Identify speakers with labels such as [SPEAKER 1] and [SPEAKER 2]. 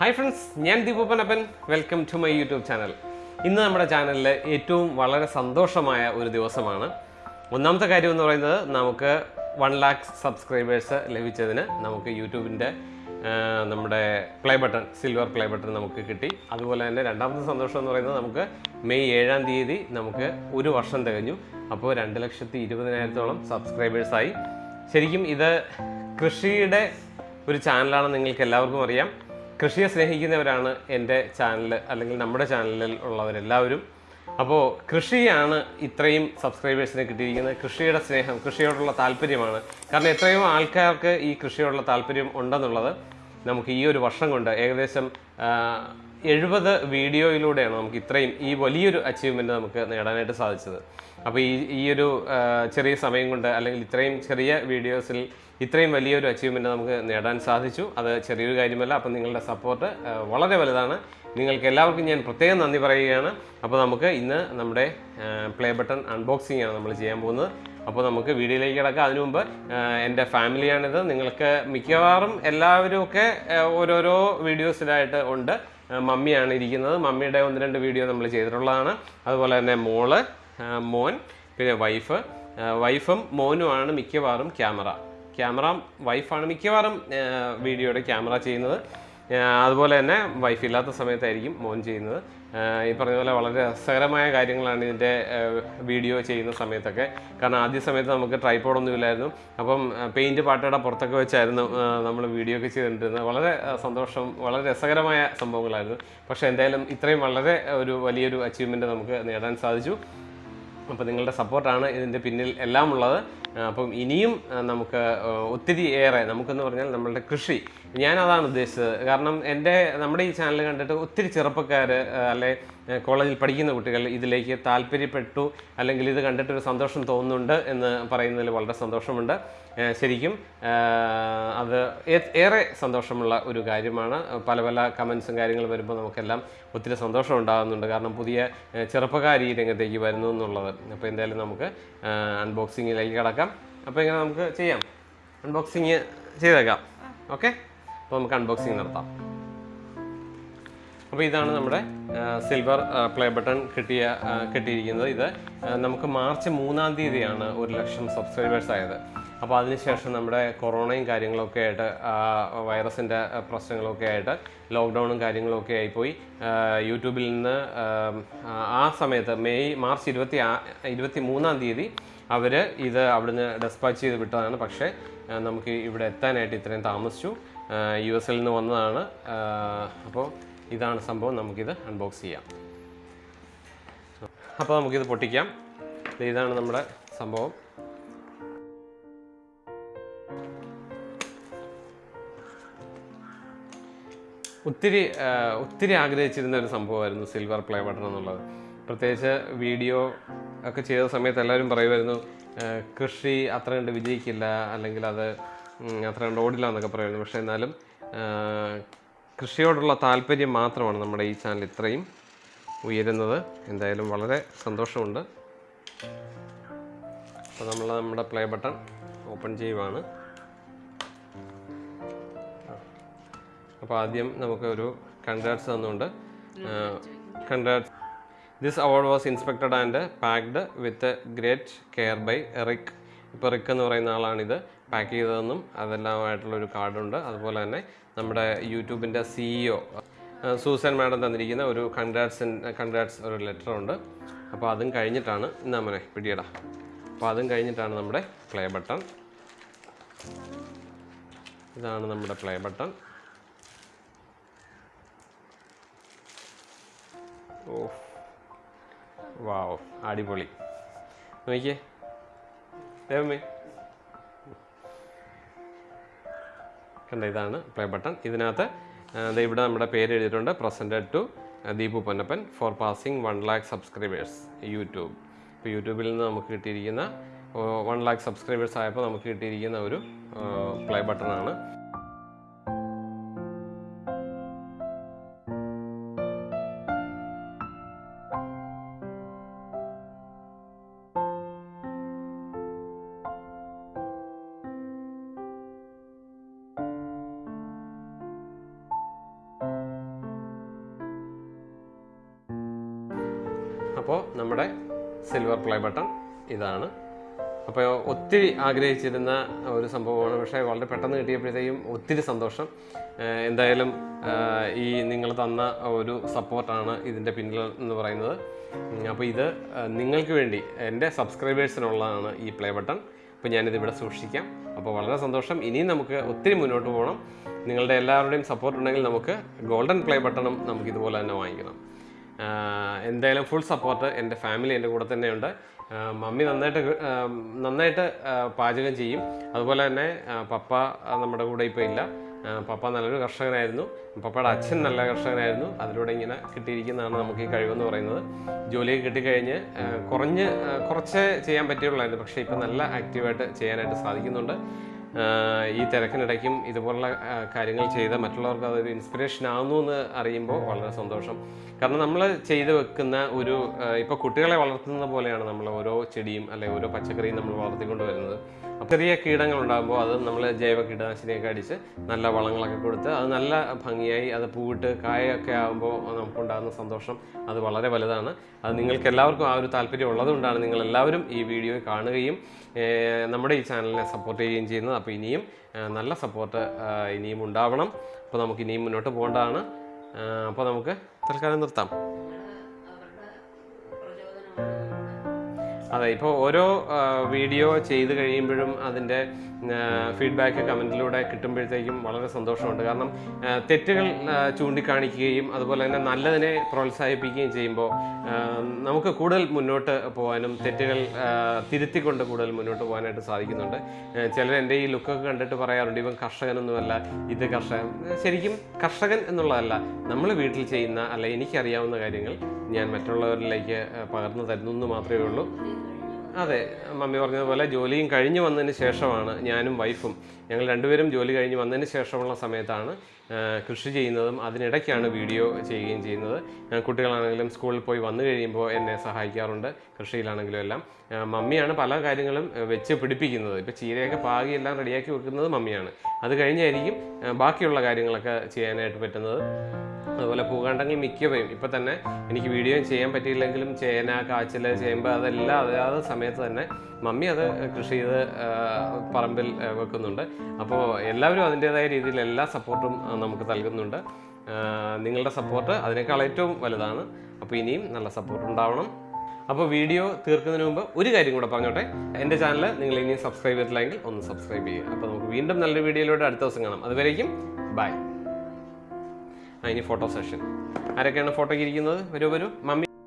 [SPEAKER 1] Hi friends ഞാൻ ദീപപ്പനപ്പൻ. Welcome to my YouTube channel ഇന്ന് നമ്മുടെ ചാനലിൽ ഏറ്റവും വളരെ സന്തോഷമായ ഒരു ദിവസമാണ്. ഒന്നാമത്തെ കാര്യം എന്ന് പറയുന്നത് നമുക്ക് വൺ ലാക്ക് സബ്സ്ക്രൈബേഴ്സ് ലഭിച്ചതിന് നമുക്ക് യൂട്യൂബിന്റെ നമ്മുടെ play button silver play button നമുക്ക് കിട്ടി. അതുപോലെ തന്നെ രണ്ടാമത്തെ സന്തോഷം എന്ന് പറയുന്നത് നമുക്ക് മെയ് ഏഴാം തീയതി നമുക്ക് ഒരു വർഷം തികഞ്ഞു. അപ്പോൾ രണ്ട് ലക്ഷത്തി ഇരുപതിനായിരത്തോളം സബ്സ്ക്രൈബേഴ്സായി ശരിക്കും ഇത് കൃഷിയുടെ ഒരു ചാനലാണ് നിങ്ങൾക്ക് എല്ലാവർക്കും അറിയാം. കൃഷിയെ സ്നേഹിക്കുന്നവരാണ് എന്റെ ചാനൽ അല്ലെങ്കിൽ നമ്മുടെ ചാനലിൽ ഉള്ളവരെല്ലാവരും. അപ്പോൾ കൃഷിയാണ് ഇത്രയും സബ്സ്ക്രൈബേഴ്സിന് കിട്ടിയിരിക്കുന്നത്. കൃഷിയുടെ സ്നേഹം കൃഷിയോടുള്ള താല്പര്യമാണ്. കാരണം എത്രയോ ആൾക്കാർക്ക് ഈ കൃഷിയോടുള്ള താല്പര്യം ഉണ്ടെന്നുള്ളത് നമുക്ക് ഈ ഒരു വർഷം കൊണ്ട് ഏകദേശം എഴുപത് വീഡിയോയിലൂടെയാണ് നമുക്ക് ഇത്രയും ഈ വലിയൊരു അച്ചീവ്മെന്റ് നമുക്ക് നേടാനായിട്ട് സാധിച്ചത്. അപ്പോൾ ഈ ഈ ഒരു ചെറിയ സമയം കൊണ്ട് അല്ലെങ്കിൽ ഇത്രയും ചെറിയ വീഡിയോസിൽ ഇത്രയും വലിയൊരു അച്ചീവ്മെന്റ് നമുക്ക് നേടാൻ സാധിച്ചു. അത് ചെറിയൊരു കാര്യമല്ല. അപ്പോൾ നിങ്ങളുടെ സപ്പോർട്ട് വളരെ വലുതാണ്. നിങ്ങൾക്ക് എല്ലാവർക്കും ഞാൻ പ്രത്യേകം നന്ദി പറയുകയാണ്. അപ്പോൾ നമുക്ക് ഇന്ന് നമ്മുടെ പ്ലേ ബട്ടൺ അൺബോക്സിംഗ് ആണ് നമ്മൾ ചെയ്യാൻ പോകുന്നത്. അപ്പോൾ നമുക്ക് വീഡിയോയിലേക്ക് കിടക്കാം. അതിനു മുമ്പ് എന്റെ ഫാമിലിയാണിത്. നിങ്ങൾക്ക് മിക്കവാറും എല്ലാവരും ഒക്കെ ഓരോരോ വീഡിയോസിലായിട്ട് ഉണ്ട്. മമ്മിയാണ് ഇരിക്കുന്നത്. മമ്മിയുടെ ഒന്ന് രണ്ട് വീഡിയോ നമ്മൾ ചെയ്തിട്ടുള്ളതാണ്. അതുപോലെ തന്നെ മോൾ മോൻ പിന്നെ വൈഫ്. വൈഫും മോനുമാണ് മിക്കവാറും ക്യാമറ. ക്യാമറ വൈഫാണ് മിക്കവാറും വീഡിയോയുടെ ക്യാമറ ചെയ്യുന്നത്. അതുപോലെ തന്നെ വൈഫ് ഇല്ലാത്ത സമയത്തായിരിക്കും മോൻ ചെയ്യുന്നത്. ഈ പറഞ്ഞ പോലെ വളരെ രസകരമായ കാര്യങ്ങളാണ് ഇതിന്റെ വീഡിയോ ചെയ്യുന്ന സമയത്തൊക്കെ. കാരണം ആദ്യ സമയത്ത് നമുക്ക് ട്രൈപ്പോഡൊന്നും ഇല്ലായിരുന്നു. അപ്പം പെയിന്റ് പാട്ടയുടെ പുറത്തൊക്കെ വെച്ചായിരുന്നു നമ്മൾ വീഡിയോ ഒക്കെ ചെയ്തിട്ടുണ്ടിരുന്നത് വളരെ സന്തോഷം വളരെ രസകരമായ സംഭവങ്ങളായിരുന്നു. പക്ഷേ എന്തായാലും ഇത്രയും വളരെ ഒരു വലിയൊരു അച്ചീവ്മെന്റ് നമുക്ക് നേടാൻ സാധിച്ചു. അപ്പോൾ നിങ്ങളുടെ സപ്പോർട്ടാണ് ഇതിന്റെ പിന്നിൽ എല്ലാം ഉള്ളത് അപ്പം ഇനിയും നമുക്ക് ഒത്തിരി ഏറെ നമുക്കെന്ന് പറഞ്ഞാൽ നമ്മളുടെ കൃഷി. ഞാനതാണ് ഉദ്ദേശിച്ചത്. കാരണം എന്റെ നമ്മുടെ ഈ ചാനൽ കണ്ടിട്ട് ഒത്തിരി ചെറുപ്പക്കാർ അല്ലെ കോളേജിൽ പഠിക്കുന്ന കുട്ടികൾ ഇതിലേക്ക് താല്പര്യപ്പെട്ടു അല്ലെങ്കിൽ ഇത് കണ്ടിട്ടൊരു സന്തോഷം തോന്നുന്നുണ്ട് എന്ന് പറയുന്നതിൽ വളരെ സന്തോഷമുണ്ട്. ശരിക്കും അത് ഏറെ സന്തോഷമുള്ള ഒരു കാര്യമാണ്. പല പല കമൻസും കാര്യങ്ങളും വരുമ്പോൾ നമുക്കെല്ലാം ഒത്തിരി സന്തോഷം ഉണ്ടാകുന്നുണ്ട്. കാരണം പുതിയ ചെറുപ്പക്കാർ ഈ രംഗത്തേക്ക് വരുന്നു എന്നുള്ളത്. അപ്പോൾ എന്തായാലും നമുക്ക് അൺബോക്സിങ്ങിലേക്ക് കിടക്കാം. അപ്പോൾ ഇങ്ങനെ നമുക്ക് ചെയ്യാം. അൺബോക്സിങ് ചെയ്തേക്കാം. ഓക്കെ അപ്പോൾ നമുക്ക് അൺബോക്സിങ് നടത്താം. അപ്പോൾ ഇതാണ് നമ്മുടെ സിൽവർ പ്ലേ ബട്ടൺ കിട്ടിയ കിട്ടിയിരിക്കുന്നത്. ഇത് നമുക്ക് മാർച്ച് മൂന്നാം തീയതിയാണ് ഒരു ലക്ഷം സബ്സ്ക്രൈബേഴ്സ് ആയത്. അപ്പോൾ അതിനുശേഷം നമ്മുടെ കൊറോണയും കാര്യങ്ങളൊക്കെ ആയിട്ട് വൈറസിന്റെ പ്രശ്നങ്ങളൊക്കെ ആയിട്ട് ലോക്ക്ഡൗണും കാര്യങ്ങളൊക്കെ ആയിപ്പോയി. യൂട്യൂബിൽ നിന്ന് ആ, സമയത്ത് മെയ് മാർച്ച് ഇരുപത്തി ഇരുപത്തി മൂന്നാം തീയതി അവർ ഇത് അവിടുന്ന് ഡെസ്പാച്ച് ചെയ്ത് വിട്ടതാണ്. പക്ഷേ നമുക്ക് ഇവിടെ എത്താനായിട്ട് ഇത്രയും താമസിച്ചു. യു എസിൽ നിന്ന് വന്നതാണ്. അപ്പോൾ ഇതാണ് സംഭവം. നമുക്കിത് അൺബോക്സ് ചെയ്യാം. അപ്പോൾ നമുക്കിത് പൊട്ടിക്കാം. ഇതാണ് നമ്മുടെ സംഭവം. ഒത്തിരി ഒത്തിരി ആഗ്രഹിച്ചിരുന്ന ഒരു സംഭവമായിരുന്നു സിൽവർ പ്ലേ ബട്ടൺ എന്നുള്ളത്. പ്രത്യേകിച്ച് വീഡിയോ ഒക്കെ ചെയ്ത സമയത്ത് എല്ലാവരും പറയുമായിരുന്നു കൃഷി അത്ര കണ്ട് വിജയിക്കില്ല അല്ലെങ്കിൽ അത് അത്ര കണ്ട് ഓടില്ല എന്നൊക്കെ പറയുമായിരുന്നു. പക്ഷേ എന്നാലും കൃഷിയോടുള്ള താല്പര്യം മാത്രമാണ് നമ്മുടെ ഈ ചാനൽ ഇത്രയും ഉയരുന്നത്. എന്തായാലും വളരെ സന്തോഷമുണ്ട്. അപ്പോൾ നമ്മൾ നമ്മുടെ പ്ലേ ബട്ടൺ ഓപ്പൺ ചെയ്യുവാണ്. അപ്പോൾ ആദ്യം നമുക്ക് ഒരു കൺഗ്രാറ്റ്സ് തന്നുകൊണ്ട് congrats this award was inspected and packed with great care by Rick ഇപ്പോൾ റിക്ക് എന്ന് പറയുന്ന ആളാണിത്. പാക്ക് ചെയ്തതെന്നും അതെല്ലാമായിട്ടുള്ള ഒരു കാർഡുണ്ട് അതുപോലെ തന്നെ നമ്മുടെ യൂട്യൂബിന്റെ സിഇഒ സൂസൻ മാഡം തന്നിരിക്കുന്ന ഒരു കൺഗ്രാറ്റ്സ് കൺഗ്രാറ്റ്സ് ഒരു ലെറ്റർ ഉണ്ട്. അപ്പോൾ അതും കഴിഞ്ഞിട്ടാണ് ഇന്നാ മോനെ പിടിയട. അപ്പോൾ അതും കഴിഞ്ഞിട്ടാണ് നമ്മുടെ പ്ലേ ബട്ടൺ ഇതാണ് നമ്മുടെ പ്ലേ ബട്ടൺ ഓ വാവ് അടിപൊളി. നോക്കിയേ. ദേവമ്മേ കണ്ട ഇതാണ് പ്ലേ ബട്ടൺ ഇതിനകത്ത് ഇവിടെ നമ്മുടെ പേര് എഴുതിയിട്ടുണ്ട്. Presented to Deepu Ponnappan for passing one lakh subscribers YouTube ഇപ്പോൾ യൂട്യൂബിൽ നിന്ന് നമുക്ക് കിട്ടിയിരിക്കുന്ന വൺ ലാക്ക് സബ്സ്ക്രൈബേഴ്സ് ആയപ്പോൾ നമുക്ക് കിട്ടിയിരിക്കുന്ന ഒരു പ്ലേ ബട്ടണാണ് അപ്പോൾ നമ്മുടെ സിൽവർ പ്ലേ ബട്ടൺ ഇതാണ്. അപ്പോൾ ഒത്തിരി ആഗ്രഹിച്ചിരുന്ന ഒരു സംഭവമാണ്. പക്ഷേ വളരെ പെട്ടെന്ന് കിട്ടിയപ്പോഴത്തേക്കും ഒത്തിരി സന്തോഷം. എന്തായാലും ഈ നിങ്ങൾ തന്ന ഒരു സപ്പോർട്ടാണ് ഇതിന്റെ പിന്നിൽ എന്ന് പറയുന്നത്. അപ്പോൾ ഇത് നിങ്ങൾക്ക് വേണ്ടി എന്റെ സബ്സ്ക്രൈബേഴ്സിനുള്ളതാണ് ഈ പ്ലേ ബട്ടൺ അപ്പോൾ ഞാനിത് ഇവിടെ സൂക്ഷിക്കാം. അപ്പോൾ വളരെ സന്തോഷം. ഇനിയും നമുക്ക് ഒത്തിരി മുന്നോട്ട് പോകണം. നിങ്ങളുടെ എല്ലാവരുടെയും സപ്പോർട്ട് ഉണ്ടെങ്കിൽ നമുക്ക് ഗോൾഡൻ പ്ലേ ബട്ടണും നമുക്ക് ഇതുപോലെ തന്നെ വാങ്ങിക്കണം. എന്തായാലും ഫുൾ സപ്പോർട്ട് എന്റെ ഫാമിലി എന്റെ കൂടെ തന്നെയുണ്ട്. മമ്മി നന്നായിട്ട് നന്നായിട്ട് പാചകം ചെയ്യും. അതുപോലെ തന്നെ പപ്പ നമ്മുടെ കൂടെ ഇപ്പോൾ ഇല്ല. പപ്പ നല്ലൊരു കർഷകനായിരുന്നു. പപ്പയുടെ അച്ഛൻ നല്ല കർഷകനായിരുന്നു. അതിലൂടെ ഇങ്ങനെ കിട്ടിയിരിക്കുന്നതാണ് നമുക്ക് ഈ കഴിവെന്ന് പറയുന്നത്. ജോലിയൊക്കെ കിട്ടിക്കഴിഞ്ഞ് കുറഞ്ഞ് കുറച്ചേ ചെയ്യാൻ പറ്റുള്ളായിരുന്നു പക്ഷേ ഇപ്പം നല്ല ആക്റ്റീവായിട്ട് ചെയ്യാനായിട്ട് സാധിക്കുന്നുണ്ട്. ഈ തിരക്കിനിടയ്ക്കും ഇതുപോലുള്ള കാര്യങ്ങൾ ചെയ്ത മറ്റുള്ളവർക്ക് അതൊരു ഇൻസ്പിറേഷൻ ആവുന്നു എന്ന് അറിയുമ്പോൾ വളരെ സന്തോഷം. കാരണം നമ്മൾ ചെയ്തു വെക്കുന്ന ഒരു ഇപ്പോൾ കുട്ടികളെ വളർത്തുന്ന പോലെയാണ് നമ്മൾ ഓരോ ചെടിയും അല്ലെങ്കിൽ ഓരോ പച്ചക്കറിയും നമ്മൾ വളർത്തിക്കൊണ്ട് വരുന്നത്. ചെറിയ കീടങ്ങൾ ഉണ്ടാകുമ്പോൾ അത് നമ്മൾ ജൈവ കീടനാശിനിയൊക്കെ അടിച്ച് നല്ല വളങ്ങളൊക്കെ കൊടുത്ത് അത് നല്ല ഭംഗിയായി അത് പൂവിട്ട് കായൊക്കെ ആകുമ്പോൾ നമുക്കുണ്ടാകുന്ന സന്തോഷം അത് വളരെ വലുതാണ്. അത് നിങ്ങൾക്ക് എല്ലാവർക്കും ആ ഒരു താല്പര്യം ഉള്ളതുകൊണ്ടാണ് നിങ്ങൾ എല്ലാവരും ഈ വീഡിയോ കാണുകയും നമ്മുടെ ഈ ചാനലിനെ സപ്പോർട്ട് ചെയ്യുകയും ചെയ്യുന്നത്. അപ്പോൾ ഇനിയും നല്ല സപ്പോർട്ട് ഇനിയും ഉണ്ടാവണം. അപ്പോൾ നമുക്ക് ഇനിയും മുന്നോട്ട് പോകേണ്ടതാണ്. അപ്പോൾ നമുക്ക് തൽക്കാലം നിർത്താം. അതെ ഇപ്പോൾ ഓരോ വീഡിയോ ചെയ്ത് കഴിയുമ്പോഴും അതിന്റെ ഫീഡ്ബാക്ക് കമന്റിലൂടെ കിട്ടുമ്പോഴത്തേക്കും വളരെ സന്തോഷമുണ്ട്. കാരണം തെറ്റുകൾ ചൂണ്ടിക്കാണിക്കുകയും അതുപോലെ തന്നെ നല്ലതിനെ പ്രോത്സാഹിപ്പിക്കുകയും ചെയ്യുമ്പോൾ നമുക്ക് കൂടുതൽ മുന്നോട്ട് പോകാനും തെറ്റുകൾ തിരുത്തിക്കൊണ്ട് കൂടുതൽ മുന്നോട്ട് പോകാനായിട്ട് സാധിക്കുന്നുണ്ട്. ചിലർ എന്റെ ഈ ലുക്കൊക്കെ കണ്ടിട്ട് പറയാറുണ്ട് ഇവൻ കർഷകനൊന്നുമല്ല ഇത് കർഷകൻ. ശരിക്കും കർഷകൻ എന്നുള്ളതല്ല നമ്മൾ വീട്ടിൽ ചെയ്യുന്ന അല്ല എനിക്കറിയാവുന്ന കാര്യങ്ങൾ ഞാൻ മറ്റുള്ളവരിലേക്ക് പകർന്നു തരുന്നു മാത്രമേ ഉള്ളൂ. അതെ മമ്മി പറഞ്ഞതുപോലെ ജോലിയും കഴിഞ്ഞ് വന്നതിന് ശേഷമാണ് ഞാനും വൈഫും. ഞങ്ങൾ രണ്ടുപേരും ജോലി കഴിഞ്ഞ് വന്നതിന് ശേഷമുള്ള സമയത്താണ് കൃഷി ചെയ്യുന്നതും അതിനിടയ്ക്കാണ് വീഡിയോ ചെയ്യുകയും ചെയ്യുന്നത്. കുട്ടികളാണെങ്കിലും സ്കൂളിൽ പോയി വന്നു കഴിയുമ്പോൾ എന്നെ സഹായിക്കാറുണ്ട് കൃഷിയിലാണെങ്കിലും എല്ലാം. മമ്മിയാണ് പല കാര്യങ്ങളും വെച്ച് പിടിപ്പിക്കുന്നത്. ഇപ്പോൾ ചീരയൊക്കെ പാകി എല്ലാം റെഡിയാക്കി വെക്കുന്നത് മമ്മിയാണ്. അത് കഴിഞ്ഞായിരിക്കും ബാക്കിയുള്ള കാര്യങ്ങളൊക്കെ ചെയ്യാനായിട്ട് പറ്റുന്നത്. അതുപോലെ പൂകാണ്ടങ്ങൾ മിക്കവയും ഇപ്പം തന്നെ എനിക്ക് വീഡിയോ ചെയ്യാൻ പറ്റിയില്ലെങ്കിലും ചേന കാച്ചിൽ ചേമ്പ് അതെല്ലാം അതാത് സമയത്ത് തന്നെ മമ്മി അത് കൃഷി ചെയ്ത് പറമ്പിൽ വെക്കുന്നുണ്ട്. അപ്പോൾ എല്ലാവരും അതിന്റേതായ രീതിയിൽ എല്ലാ സപ്പോർട്ടും നമുക്ക് നൽകുന്നുണ്ട്. നിങ്ങളുടെ സപ്പോർട്ട് അതിനേക്കാൾ ഏറ്റവും വലുതാണ്. അപ്പോൾ ഇനിയും നല്ല സപ്പോർട്ട് ഉണ്ടാവണം. അപ്പോൾ വീഡിയോ തീർക്കുന്നതിന് മുമ്പ് ഒരു കാര്യം കൂടെ പറഞ്ഞോട്ടെ. എന്റെ ചാനൽ നിങ്ങൾ ഇനിയും സബ്സ്ക്രൈബ് ചെയ്തിട്ടില്ലെങ്കിൽ ഒന്ന് സബ്സ്ക്രൈബ് ചെയ്യുക. അപ്പോൾ നമുക്ക് വീണ്ടും നല്ലൊരു വീഡിയോയിലൂടെ അടുത്ത ദിവസം കാണാം. അതുവരേക്കും ബൈ ആ ഇനി ഫോട്ടോ സെഷൻ ആരൊക്കെയാണ് ഫോട്ടോയ്ക്ക് ഇരിക്കുന്നത്? വരൂ വരൂ. മമ്മി